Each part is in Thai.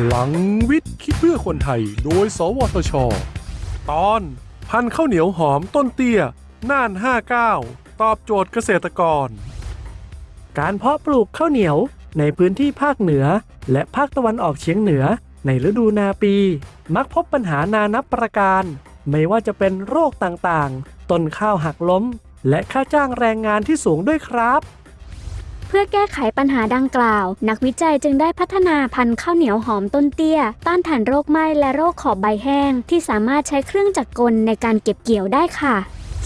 พลังวิทย์คิดเพื่อคนไทย โดย สวทช ตอนพันธุ์ข้าวเหนียวหอมต้นเตี้ย น่าน 59 ตอบโจทย์เกษตรกร การเพาะปลูกข้าวเหนียวในพื้นที่ภาคเหนือ และภาคตะวันออกเฉียงเหนือ ในฤดูนาปี มักพบปัญหานานับประการ ไม่ว่าจะเป็นโรคต่างๆ ต้นข้าวหักล้ม และค่าจ้างแรงงานที่สูงด้วยครับ เพื่อแก้ไขปัญหาดังกล่าว นักวิจัยจึงได้พัฒนาพันธุ์ข้าวเหนียวหอมต้นเตี้ย ต้านทานโรคไหม้และโรคขอบใบแห้ง ที่สามารถใช้เครื่องจักรกลในการเก็บเกี่ยวได้ค่ะ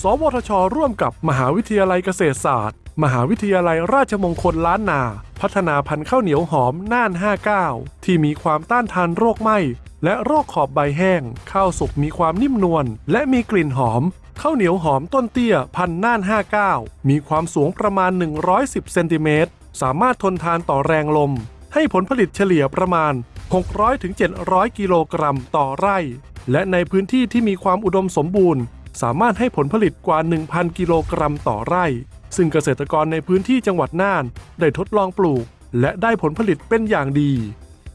สวทช ร่วมกับมหาวิทยาลัยเกษตรศาสตร์ มหาวิทยาลัยราชมงคลล้านนา พัฒนาพันธุ์ข้าวเหนียวหอมน่าน 59 ที่มีความต้านทานโรคไหม้และโรคขอบใบแห้ง ข้าวสุกมีความนิ่มนวลและมีกลิ่นหอม ข้าวเหนียวหอมต้นเตี้ยพันน่าน 59 มีความสูงประมาณ 110 เซนติเมตร สามารถทนทานต่อแรงลม ให้ผลผลิตเฉลี่ยประมาณ 600-700 กิโลกรัมต่อไร่ และในพื้นที่ที่มีความอุดมสมบูรณ์ สามารถให้ผลผลิตกว่า 1,000 กิโลกรัมต่อไร่ ซึ่งเกษตรกรในพื้นที่จังหวัดน่าน ได้ทดลองปลูก และได้ผลผลิตเป็นอย่างดี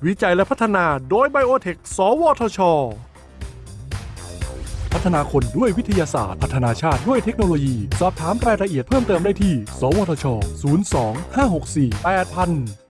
วิจัยและพัฒนาโดยไบโอเทค สวทช ฒนาคนด้วยวิทยาศาสตร์ พัฒนาชาติด้วยเทคโนโลยี สอบถามรายละเอียดเพิ่มเติมได้ที่ สวทช 02 564 8000